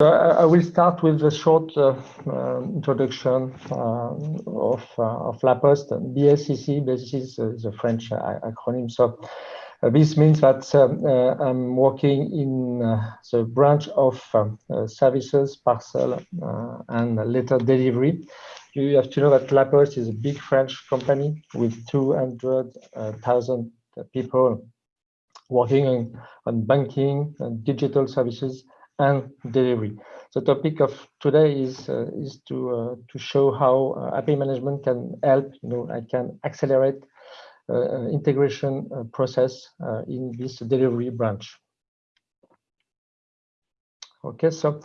I will start with a short uh, uh, introduction uh, of, uh, of La Poste. BSCC, this is uh, the French uh, acronym. So this means that I'm working in the branch of services, parcel, and letter delivery. You have to know that La Poste is a big French company with 200,000 people working on, on banking and digital services and delivery. The topic of today is uh, is to uh, to show how uh, API management can help. You know, I can accelerate uh, uh, integration process in this delivery branch. Okay, so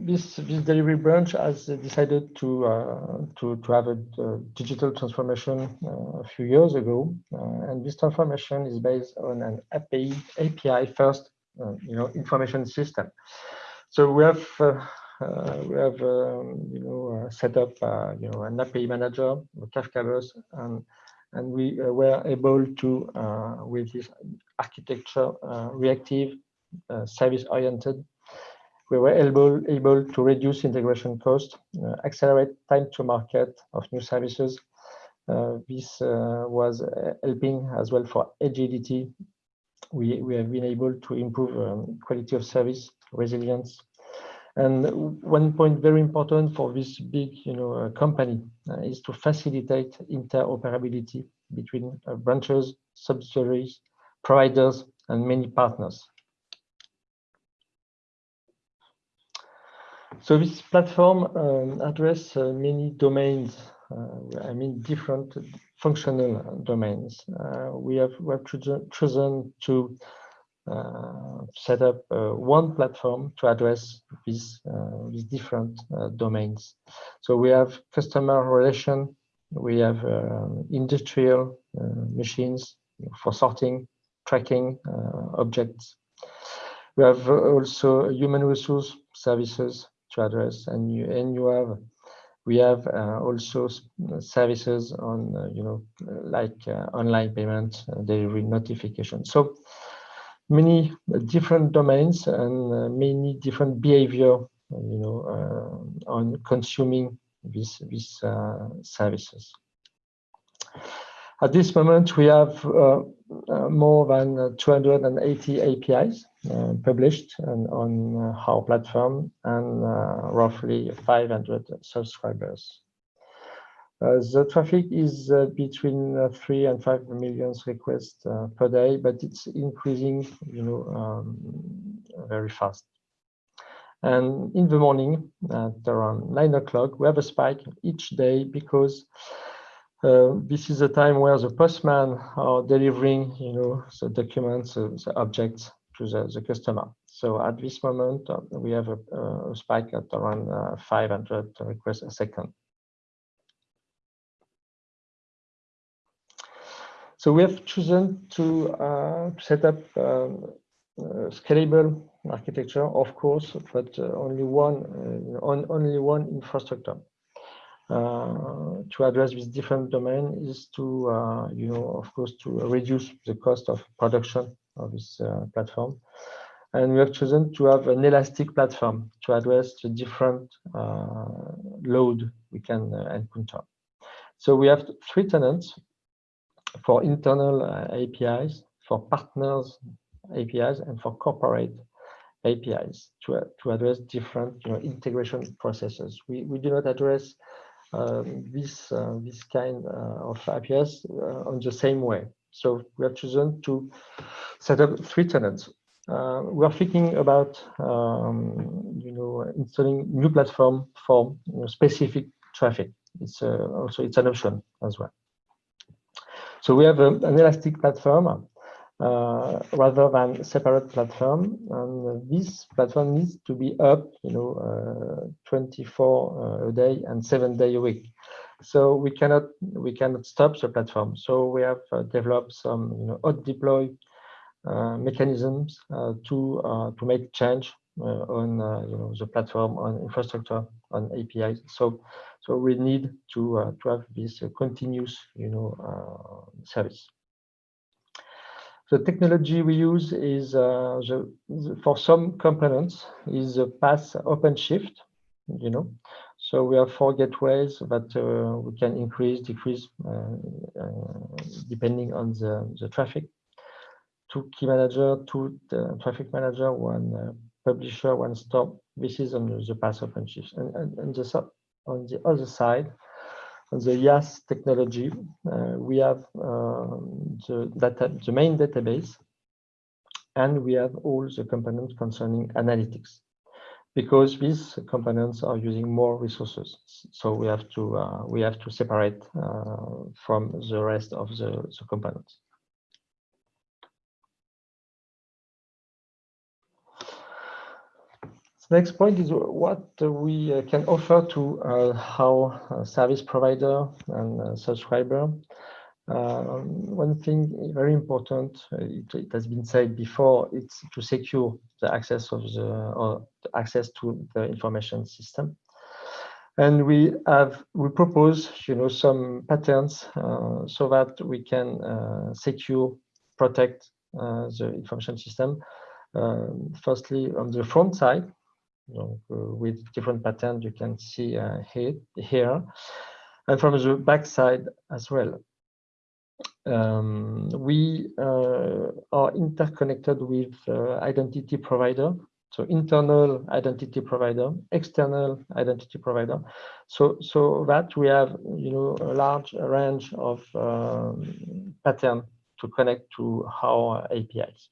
this this delivery branch has decided to to to have a, digital transformation a few years ago, and this transformation is based on an API API first you know, information system. So we have uh, uh, we have um, you know set up you know an API manager, Kafka bus, and and we were able to with this architecture reactive service oriented we were able, able to reduce integration cost, uh, accelerate time to market of new services. Uh, this uh, was helping as well for agility we, we have been able to improve um, quality of service, resilience. And one point very important for this big you know, uh, company uh, is to facilitate interoperability between uh, branches, subsidiaries, providers, and many partners. So this platform um, addresses uh, many domains, I mean different functional domains. Uh, we have we have chosen to uh, set up uh, one platform to address these these different domains. So we have customer relation, we have industrial machines for sorting, tracking objects. We have also human resource services to address, and you and you have we have uh, also services on, uh, you know, like uh, online payment, delivery notification. So many different domains and many different behavior, you know, on consuming these, these services. At this moment, we have uh, uh, more than 280 APIs uh, published on, on our platform and roughly 500 subscribers. Uh, the traffic is uh, between uh, three and five million requests per day, but it's increasing, you know, um, very fast. And in the morning, at around nine o'clock, we have a spike each day because uh, this is a time where the postman are delivering, you know, the documents, uh, the objects to the, the customer. So at this moment, uh, we have a, a, spike at around uh, 500 requests a second. So we have chosen to uh, set up um, scalable architecture, of course, but only one on only one infrastructure. Uh, to address this different domain is to, uh, you know, of course, to reduce the cost of production of this uh, platform. And we have chosen to have an elastic platform to address the different load we can encounter. So we have three tenants for internal APIs, for partners APIs, and for corporate APIs to, to address different you know, integration processes. We, we do not address um, this uh, this kind uh, of APIs uh, on the same way. So we have chosen to set up three tenants. we are thinking about um, you know installing new platform for you know, specific traffic. It's also it's an option as well. So we have a, an elastic platform uh, rather than separate platform. And this platform needs to be up, you know, uh, 24 uh, a day and seven day a week. So we cannot we cannot stop the platform. So we have uh, developed some, you know, hot deploy uh, mechanisms uh, to to make change on you know the platform on infrastructure on APIs. So so we need to to have this continuous you know service. The technology we use is uh, the, the, for some components is a PaaS OpenShift, you know. So we have four gateways that uh, we can increase, decrease, uh, uh, depending on the, the traffic. Two key manager, two traffic manager, one publisher, one stop. This is on the, PaaS OpenShift. And, and, and the, on the other side, on the IaaS technology, uh, we have uh, the, data, the main database, and we have all the components concerning analytics because these components are using more resources. So we have to uh, we have to separate uh, from the rest of the, the components. Next point is what we uh, can offer to uh, our uh, service provider and subscriber. Um, one thing very important, it, it, has been said before, it's to secure the access of the or the access to the information system. And we have we propose, you know, some patterns uh, so that we can uh, secure, protect uh, the information system. Um, firstly, on the front side, uh, with different patterns you can see uh, here, here, and from the back side as well. Um, we uh, are interconnected with identity provider so internal identity provider, external identity provider. So so that we have you know a large range of um, pattern to connect to our APIs.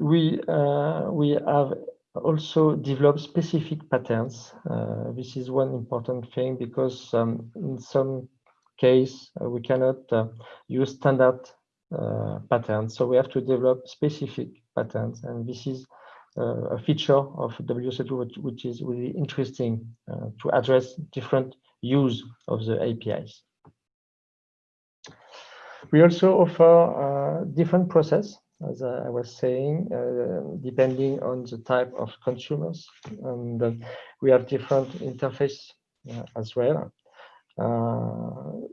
we uh, we have also develop specific patterns. Uh, this is one important thing because um, in some case uh, we cannot uh, use standard uh, patterns, so we have to develop specific patterns, and this is uh, a feature of WSO2 which, which is really interesting to address different use of the APIs. We also offer different process as I was saying, uh, depending on the type of consumers. And uh, we have different interface uh, as well. Uh,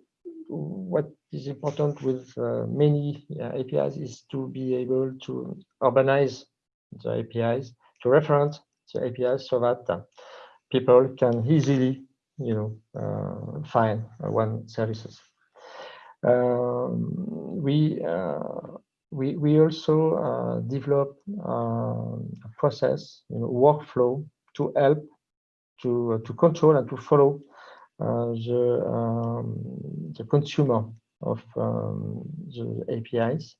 what is important with uh, many uh, APIs is to be able to urbanize the APIs, to reference the APIs so that people can easily, you know, find one services. Um, we we, we also uh, develop uh, a process, you know, workflow to help to, uh, to control and to follow uh, the, um, the consumer of um, the APIs.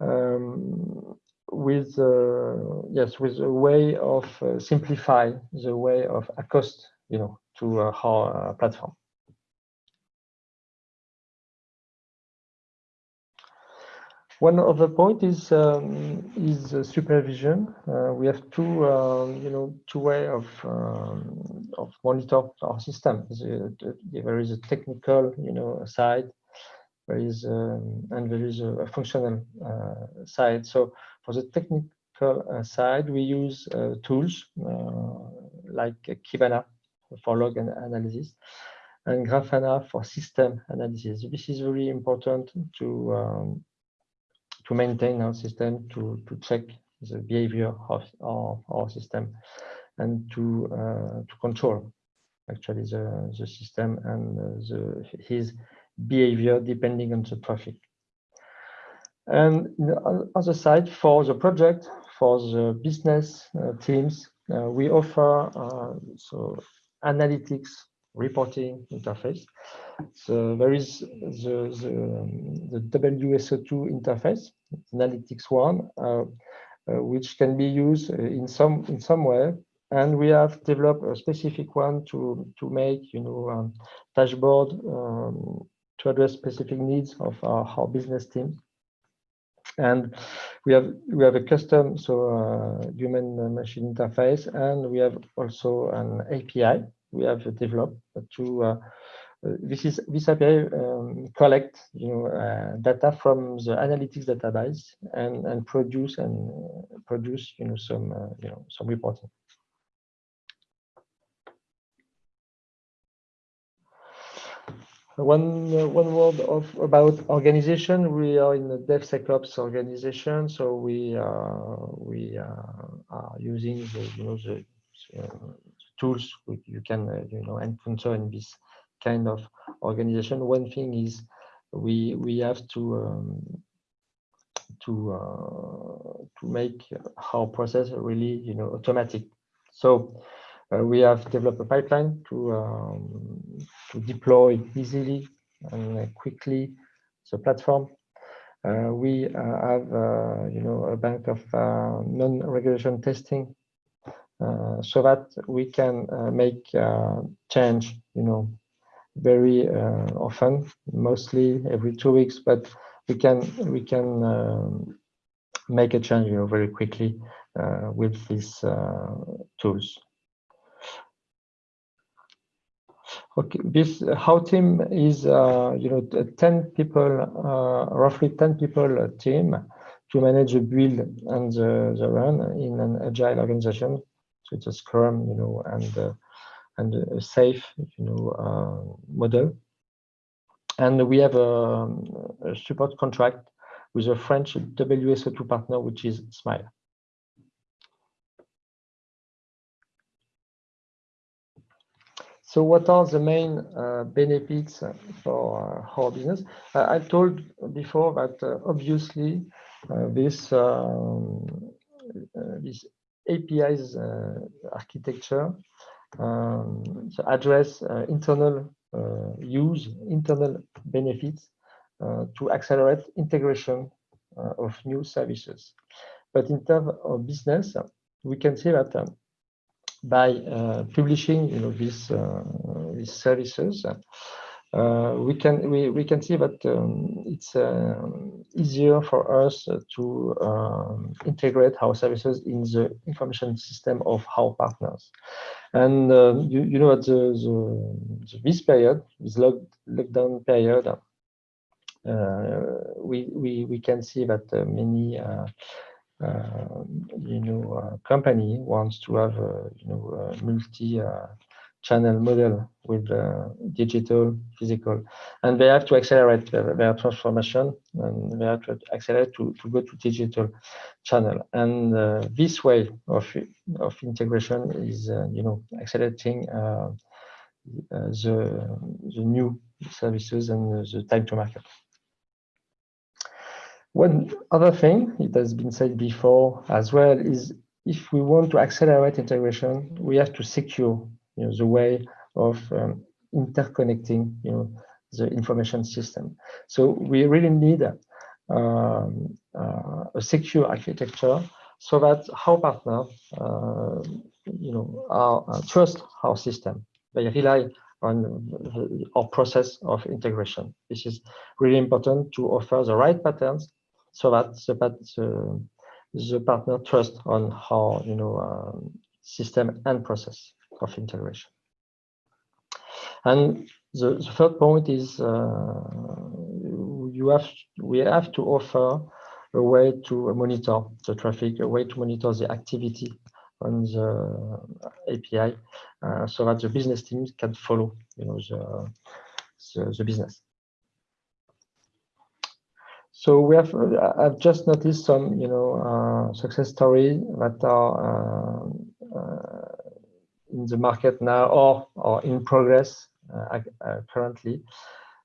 Um, with uh, yes, with a way of uh, simplify the way of accost, you know, to our platform. One other point is um, is uh, supervision. Uh, we have two, um, you know, two way of um, of monitor our system. There is a technical, you know, side. There is um, and there is a, functional uh, side. So for the technical uh, side, we use uh, tools like Kibana for log analysis and Grafana for system analysis. This is very important to um, to maintain our system, to, to check the behavior of our, our system and to, uh, to control actually the, the system and the, his behavior depending on the traffic. And on the other side, for the project, for the business uh, teams, uh, we offer uh, so analytics reporting interface. So there is the, the, the WSO2 interface, analytics one, uh, uh, which can be used in some in some way. And we have developed a specific one to to make you know um, dashboard um, to address specific needs of our, our business team. And we have we have a custom so uh, human machine interface, and we have also an API we have developed to uh, uh, this is this API um, collect you know uh, data from the analytics database and and produce and produce you know some you know some reporting. One uh, one word of about organization. We are in the DevSecOps organization, so we uh, we uh, are using the you know the tools you can uh, you know encounter in this kind of organization. One thing is we we have to um, to uh, to make our process really you know automatic. So uh, we have developed a pipeline to um, to deploy easily and quickly the platform. Uh, we uh, have uh, you know a bank of uh, non-regression testing Uh, so that we can uh, make uh, change you know very often, mostly every two weeks, but we can we can um, make a change you know very quickly with these tools. Okay, this how team is uh, you know 10 people, uh, roughly 10 people team to manage the build and the, the run in an agile organization. It's a Scrum, you know, and uh, and a SAFe, you know, uh, model. And we have a, a support contract with a French WSO2 partner, which is Smile. So what are the main uh, benefits for uh, our business? Uh, I told before that uh, obviously uh, this um, this APIs architecture um, to address internal use, internal benefits to accelerate integration of new services. But in terms of business, we can see that um, by uh, publishing you know uh, these services uh, we can we, we can see that um, it's uh, easier for us to um, integrate our services in the information system of our partners. And um, you, you know at the, the, this period this lock, lockdown period uh, we, we we can see that uh, many uh, you know, uh, company wants to have you know, multi uh, channel model with uh, digital, physical, and they have to accelerate their, their, transformation and they have to accelerate to, to go to digital channel. And uh, this way of, of integration is, uh, you know, accelerating the, the new services and the time to market. One other thing, it has been said before as well, is if we want to accelerate integration, we have to secure you know, the way of um, interconnecting you know, the information system. So we really need um, uh, a secure architecture so that our partner, uh, you know, our, uh, trust our system. They rely on our process of integration. This is really important to offer the right patterns so that the, the, the partner trust on how you know um, system and process of integration. And the, the third point is uh, you have we have to offer a way to monitor the traffic, a way to monitor the activity on the API, uh, so that the business teams can follow you know the, the, the business. So we have, uh, I've just noticed some, you know, uh, success stories that are uh, uh, in the market now or, or in progress uh, uh, currently.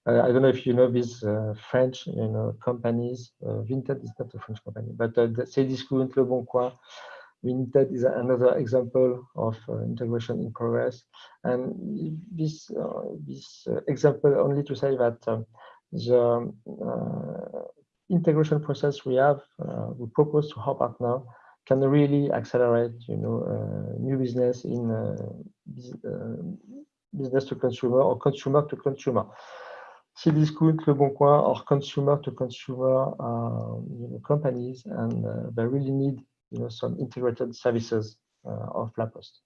I don't know if you know these French, you know, companies. Vinted is not a French company, but uh, Cdiscount, Le Bon Coin, Vinted is another example of integration in progress. And this this example only to say that the integration process we have, uh, we propose to our partner can really accelerate, you know, uh, new business in uh, business to consumer or consumer to consumer. Cdiscount, Le Bon Coin, or consumer to consumer you know, companies, and they really need, you know, some integrated services of La Poste.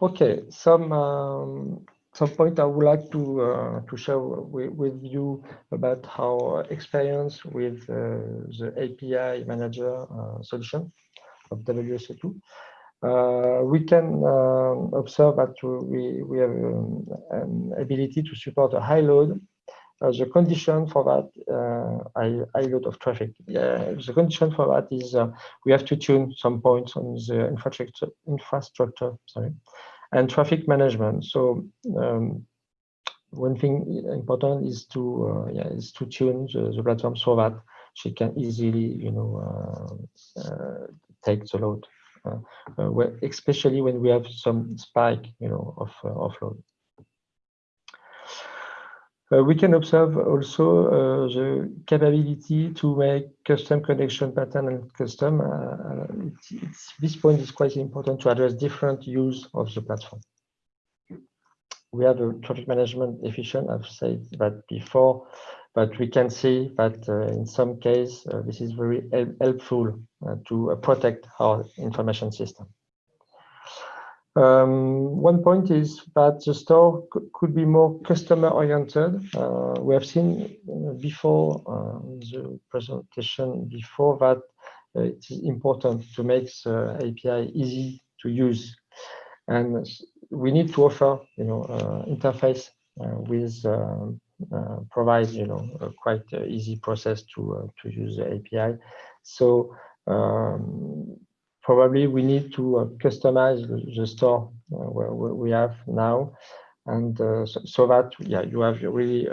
Okay, some um, some point I would like to uh, to share with, you about our experience with uh, the API manager uh, solution of WSO2. Uh, we can uh, observe that we, we have um, an ability to support a high load. Uh, the condition for that uh, high, high load of traffic. the condition for that is uh, we have to tune some points on the infrastructure, infrastructure sorry, and traffic management. So um, one thing important is to uh, yeah is to tune the, the platform so that she can easily you know uh, take the load uh, uh, especially when we have some spike, you know, of uh, offload. Uh, we can observe also uh, the capability to make custom connection pattern and custom. Uh, it's, it's, this point is quite important to address different use of the platform. We have a traffic management efficient. I've said that before but we can see that in some case, this is very helpful to protect our information system. Um, one point is that the store could be more customer oriented. Uh, we have seen before uh, the presentation before that uh, it is important to make the API easy to use. And we need to offer, you know, interface with um, uh, provides you know a quite uh, easy process to uh, to use the API. So um, probably we need to customize the, store where, we have now, and so, so, that yeah you have really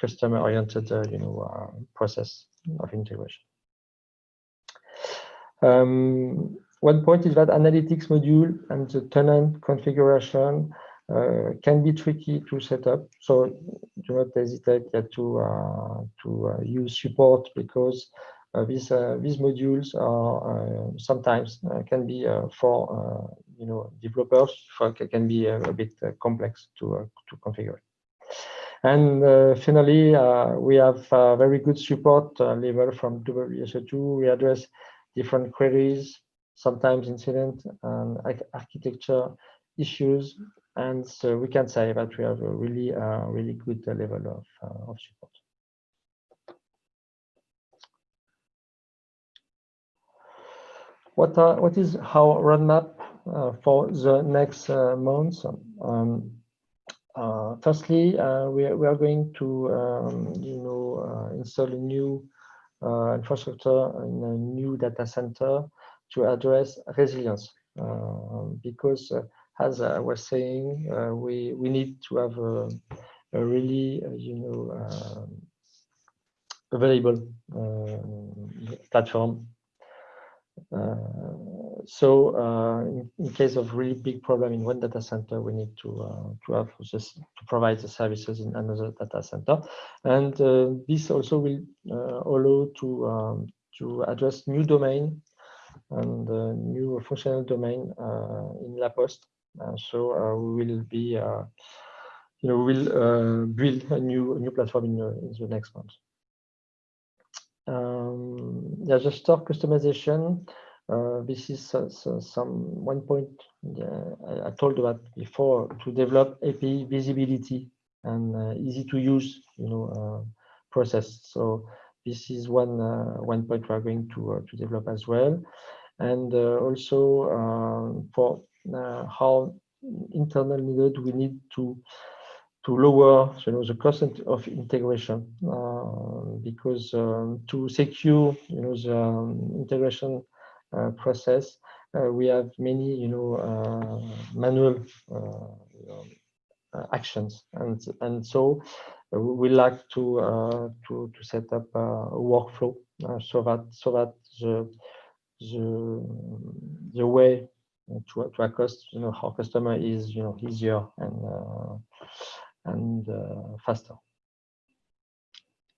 customer oriented you know process of integration. Um, one point is that analytics module and the tenant configuration uh, can be tricky to set up. So do not hesitate to uh, to uh, use support because these these modules are sometimes can be for you know developers can be a, bit complex to to configure. And uh, finally, uh, we have uh, very good support level from WSO2. We address different queries, sometimes incident and architecture issues and so we can say that we have a really, uh, really good level of, uh, of support. What, are, what is our roadmap uh, for the next uh, months? Um, uh, firstly, uh, we, we are going to, um, you know, install a new infrastructure in a new data center to address resilience because as I was saying, uh, we we need to have a, a really, uh, you know, um, available uh, platform. So in, in, case of really big problem in one data center, we need to to have just to provide the services in another data center, and this also will allow to um, to address new domain and uh, new functional domain uh, in La Poste uh, so uh, we will be, uh, you know, we will build a new a new platform in, in the next month. Um, yeah, the store customization. Uh, this is uh, so some one point I, told about before to develop API visibility and uh, easy to use, you know, process. So this is one one point we are going to to develop as well, and also for uh, how internal needed we need to to lower you know the cost of integration uh, because um, to secure you know the um, integration uh, process uh, we have many you know uh, manual uh, know, actions. And and so we like to to to set up a workflow so that so that the the the way to, to accost you know our customer is you know easier and uh, and uh, faster